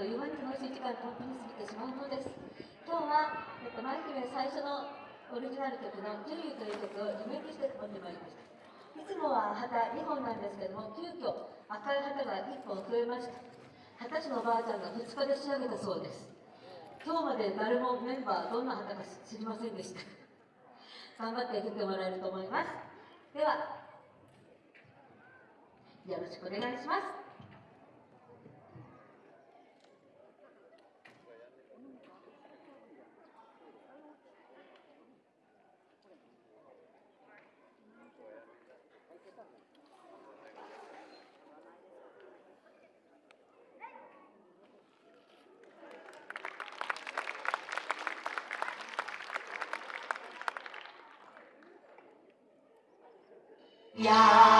という間に楽しい時間とっぷに過ぎてしまうのです。今日は、えっと、舞姫最初のオリジナル曲の「ジュリー」という曲をリメイクして持ってまいりました。いつもは旗2本なんですけども急遽赤い旗が1本増えました。二十歳のおばあちゃんが2日で仕上げたそうです。今日まで誰もメンバーどんな旗か知りませんでした。頑張って振ってもらえると思います。ではよろしくお願いします。Yeah.